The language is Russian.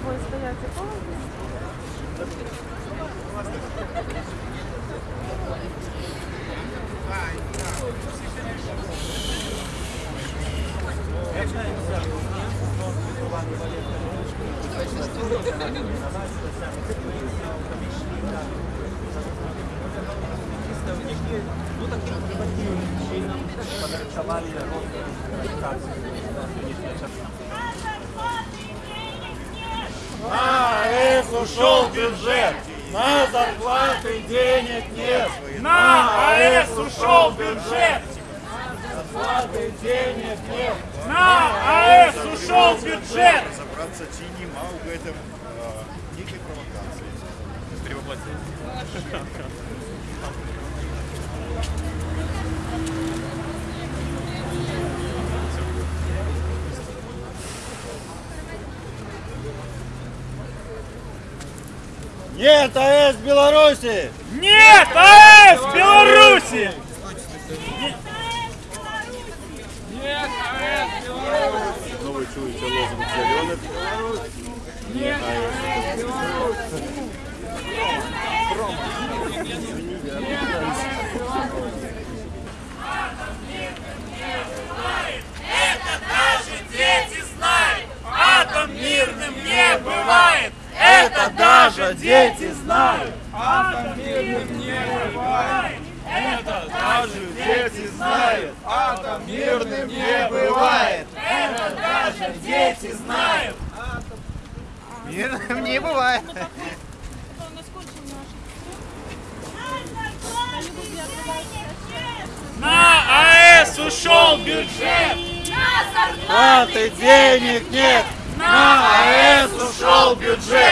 Твой стояти Ну, таким позитивным чином подарковали рост ушел бюджет, на зарплаты денег нет. На АЭС ушел бюджет! Зарплаты денег нет. На АЭС ушел бюджет! Разобраться, чи нема у гэтым э, нейкай Нет АЭС Беларуси! Нет АЭС Беларуси! Знову чується лозунг зелених. Наши дети знают, атом мирным не бывает! Это даже дети знают! Атом мирным не бывает! Это даже дети знают! Атом мирным не бывает! Это даже дети знают! Не буває. На АЭС ушел бюджет! Зарплаты денег нет! На АЭС ушел бюджет!